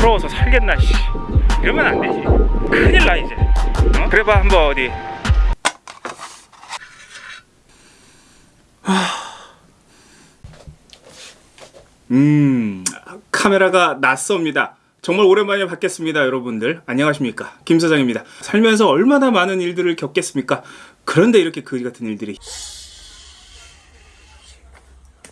서러워서 살겠나 씨. 이러면 안 되지. 큰일 나 이제. 어? 그래봐 한번 어디. 음 카메라가 낯섭니다. 정말 오랜만에 뵙겠습니다 여러분들. 안녕하십니까? 김 사장입니다. 살면서 얼마나 많은 일들을 겪겠습니까? 그런데 이렇게 그지 같은 일들이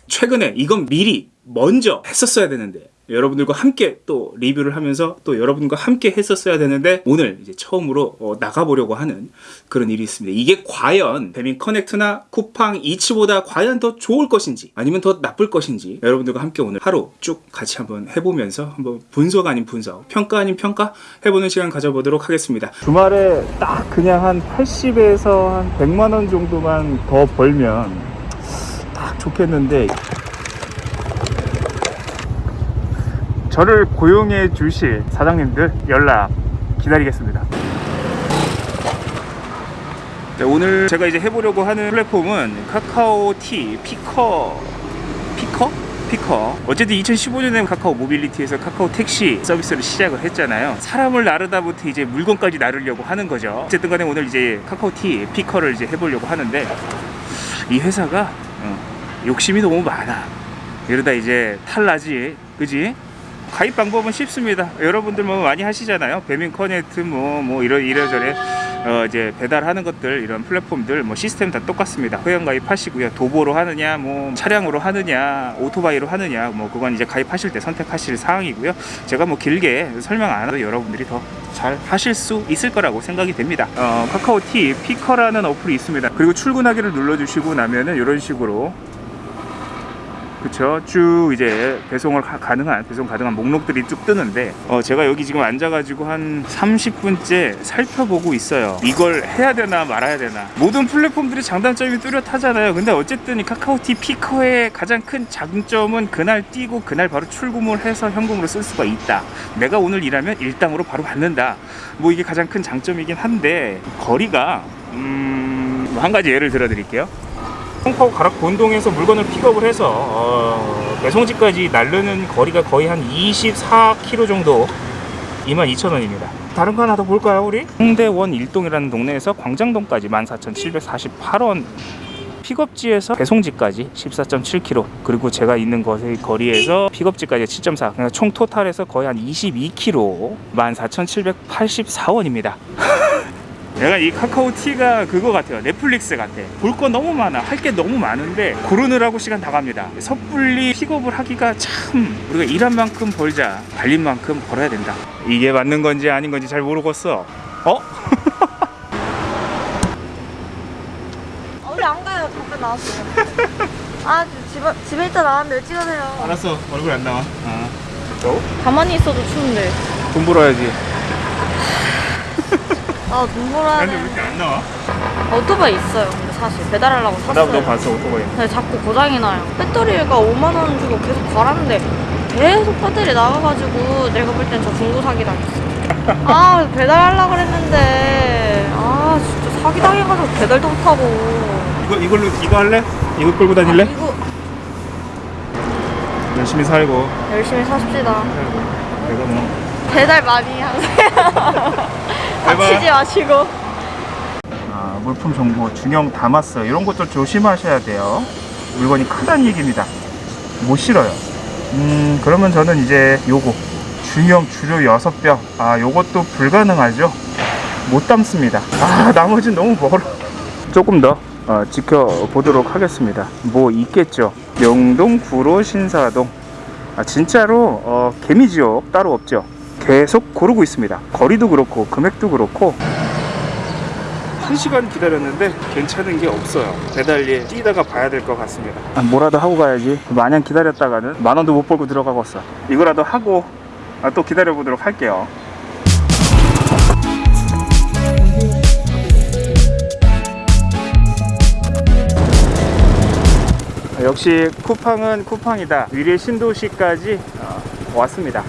최근에 이건 미리 먼저 했었어야 되는데 여러분들과 함께 또 리뷰를 하면서 또 여러분과 함께 했었어야 되는데 오늘 이제 처음으로 어, 나가보려고 하는 그런 일이 있습니다. 이게 과연 배민 커넥트나 쿠팡 이츠보다 과연 더 좋을 것인지 아니면 더 나쁠 것인지 여러분들과 함께 오늘 하루 쭉 같이 한번 해보면서 한번 분석 아닌 분석, 평가 아닌 평가 해보는 시간 가져보도록 하겠습니다. 주말에 딱 그냥 한 80에서 한 100만 원 정도만 더 벌면 딱 좋겠는데 저를 고용해 주실 사장님들 연락 기다리겠습니다. 네, 오늘 제가 이제 해보려고 하는 플랫폼은 카카오티 피커 피커? 피커 어쨌든 2015년에 카카오 모빌리티에서 카카오 택시 서비스를 시작을 했잖아요 사람을 나르다부터 이제 물건까지 나르려고 하는 거죠 어쨌든 간에 오늘 이제 카카오티 피커를 이제 해보려고 하는데 이 회사가 어, 욕심이 너무 많아 이러다 이제 탈나지 그지? 가입 방법은 쉽습니다. 여러분들 뭐 많이 하시잖아요. 배민 커넥트 뭐, 뭐 이러, 이래저래 어 이제 배달하는 것들 이런 플랫폼들 뭐 시스템 다 똑같습니다. 회원 가입하시고요. 도보로 하느냐 뭐 차량으로 하느냐 오토바이로 하느냐 뭐 그건 이제 가입하실 때 선택하실 사항이고요. 제가 뭐 길게 설명 안 해도 여러분들이 더 잘 하실 수 있을 거라고 생각이 됩니다. 어, 카카오티 피커라는 어플이 있습니다. 그리고 출근하기를 눌러주시고 나면은 이런 식으로 그쵸? 쭉 이제 배송을 가, 가능한 배송 가능한 목록들이 쭉 뜨는데 어 제가 여기 지금 앉아 가지고 한 30분째 살펴보고 있어요. 이걸 해야 되나 말아야 되나. 모든 플랫폼들이 장단점이 뚜렷하잖아요. 근데 어쨌든 이 카카오티 피커의 가장 큰 장점은 그날 뛰고 그날 바로 출금을 해서 현금으로 쓸 수가 있다. 내가 오늘 일하면 일당으로 바로 받는다. 뭐 이게 가장 큰 장점이긴 한데 거리가 음 한 가지 예를 들어 드릴게요 송파구 가락 본동에서 물건을 픽업을 해서 어, 배송지까지 나르는 거리가 거의 한 24km 정도 22,000원입니다. 다른 거 하나 더 볼까요 우리? 홍대원 일동이라는 동네에서 광장동까지 14,748원 픽업지에서 배송지까지 14.7km 그리고 제가 있는 곳의 거리에서 픽업지까지 7.4 그러니까 총 토탈에서 거의 한 22km 14,784원입니다 내가 이 카카오 티가 그거 같아요 넷플릭스 같아 볼 거 너무 많아 할 게 너무 많은데 고르느라고 시간 다 갑니다 섣불리 픽업을 하기가 참 우리가 일한 만큼 벌자 달린 만큼 벌어야 된다 이게 맞는 건지 아닌 건지 잘 모르겠어 어? 우리 안 가요. 잠깐 나왔어요. 아, 집, 집에 있다 나왔는데 찍으세요. 알았어 얼굴 안 나와 아. 어? 가만히 있어도 추운데. 돈 벌어야지 아, 눈보라 근데 왜는 이렇게 안 나와? 오토바이 있어요. 근데 사실 배달하려고 나, 샀어요. 너 봤어 오토바이 근데 자꾸 고장이 나요. 배터리가 5만 원 주고 계속 갈았는데 계속 배터리 나가가지고 내가 볼 땐 저 중고 사기 당했어. 아, 배달하려고 그랬는데 아, 진짜 사기 당해가지고 배달도 못하고. 이거, 이걸로 이거 할래? 이거 끌고 다닐래? 아, 이거 열심히 살고 열심히 사십시다. 내가 뭐 배달 많이 하세요. 다치지 마시고. 아, 물품 정보 중형 담았어 이런 것들 조심하셔야 돼요. 물건이 크다는 얘기입니다. 못 실어요. 음 그러면 저는 이제 요거 중형 주류 6병 아 요것도 불가능하죠? 못 담습니다. 아 나머지는 너무 멀어. 조금 더 어, 지켜보도록 하겠습니다. 뭐 있겠죠? 영동 구로 신사동. 아, 진짜로 어, 개미지옥 따로 없죠 계속 고르고 있습니다. 거리도 그렇고 금액도 그렇고 1시간 기다렸는데 괜찮은 게 없어요. 배달리에 뛰다가 봐야 될 것 같습니다. 아, 뭐라도 하고 가야지. 마냥 기다렸다가는 만 원도 못 벌고 들어가겠어. 이거라도 하고 아, 또 기다려 보도록 할게요. 아, 역시 쿠팡은 쿠팡이다. 위례 신도시까지 어, 왔습니다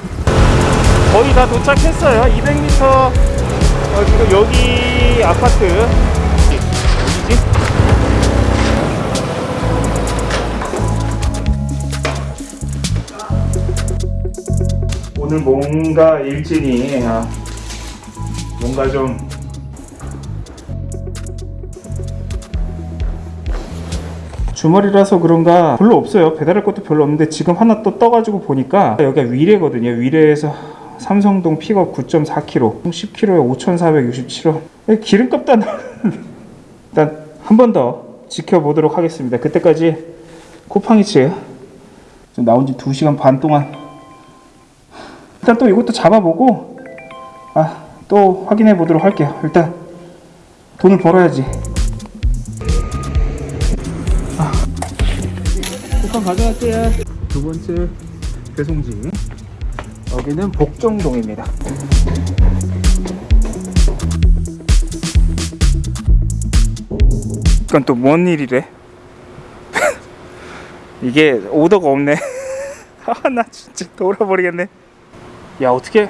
거의 다 도착했어요 200m 어, 지금 여기 아파트 어디지? 오늘 뭔가 일진이 아, 뭔가 좀 주말이라서 그런가 별로 없어요. 배달할 것도 별로 없는데 지금 하나 또 떠가지고 보니까 여기가 위례거든요. 위례에서 삼성동 픽업 9.4kg, 10kg에 5,467원. 기름값도 안 나오는데. 일단 한 번 더 지켜보도록 하겠습니다. 그때까지 쿠팡이츠 좀 나온 지 2시간 반 동안 일단 또 이것도 잡아보고 아, 또 확인해 보도록 할게요. 일단 돈을 벌어야지. 쿠팡 가져갈게요. 두 번째 배송지. 여기는 복정동입니다. 이건 또 뭔 일이래? 이게 오더가 없네. 아, 나 진짜 돌아버리겠네. 야, 어떻게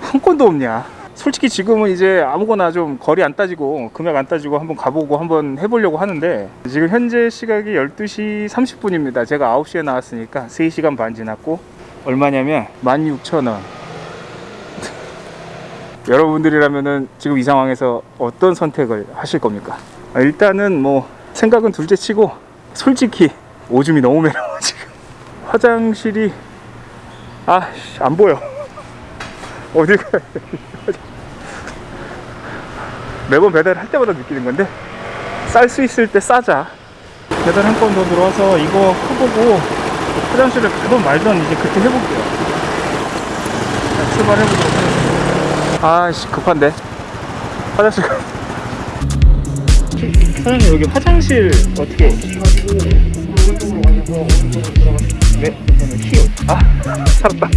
한 건도 없냐? 솔직히 지금은 이제 아무거나 좀 거리 안 따지고 금액 안 따지고 한번 가보고 한번 해보려고 하는데 지금 현재 시각이 12시 30분입니다. 제가 9시에 나왔으니까 3시간 반 지났고 얼마냐면 16,000원. 여러분들이라면은 지금 이 상황에서 어떤 선택을 하실 겁니까? 아, 일단은 뭐 생각은 둘째 치고 솔직히 오줌이 너무 매려워 지금 화장실이 아 안 보여 어디 가야 돼 매번 배달할 때마다 느끼는 건데 쌀 수 있을 때 싸자 배달 한 건 더 들어와서 이거 해보고 화장실을 가든 말든 이제 그때 해볼게요. 자, 출발해보도록 하겠습니다. 아씨 급한데? 화장실 가 사장님 여기 화장실 어떻게? 네 키요. 아 살았다.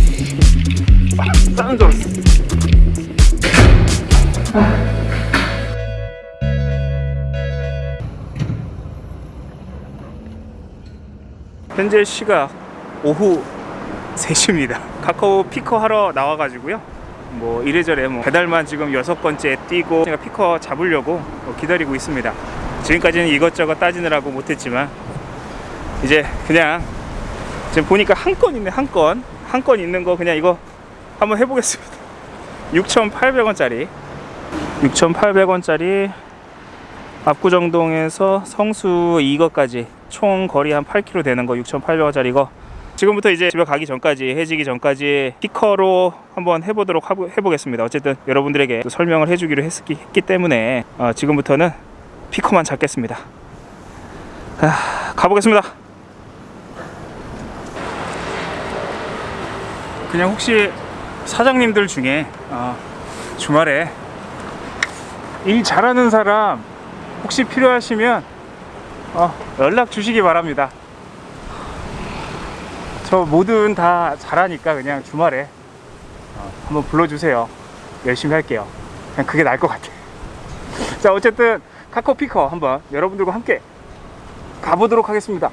아, 싸는 줄 알았어 현재 시각 오후 3시입니다. 카카오 피커 하러 나와가지고요. 뭐 이래저래 뭐 배달만 지금 여섯 번째 뛰고 제가 피커 잡으려고 뭐 기다리고 있습니다. 지금까지는 이것저것 따지느라고 못했지만 이제 그냥 지금 보니까 한 건 있네 한 건. 한 건 있는 거 그냥 이거 한번 해보겠습니다. 6,800원짜리 6,800원짜리 압구정동에서 성수 이거까지 총 거리 한 8km 되는 거 6,800원짜리 이거 지금부터 이제 집에 가기 전까지 해지기 전까지 피커로 한번 해보도록 하보, 해보겠습니다. 어쨌든 여러분들에게 또 설명을 해주기로 했기, 했기 때문에 어, 지금부터는 피커만 잡겠습니다. 아, 가보겠습니다. 그냥 혹시 사장님들 중에 어, 주말에 일 잘하는 사람 혹시 필요하시면 어, 연락 주시기 바랍니다. 저 뭐든 다 잘하니까 그냥 주말에 어, 한번 불러주세요. 열심히 할게요. 그냥 그게 나을 것 같아. 자, 어쨌든 카카오 피커 한번 여러분들과 함께 가보도록 하겠습니다.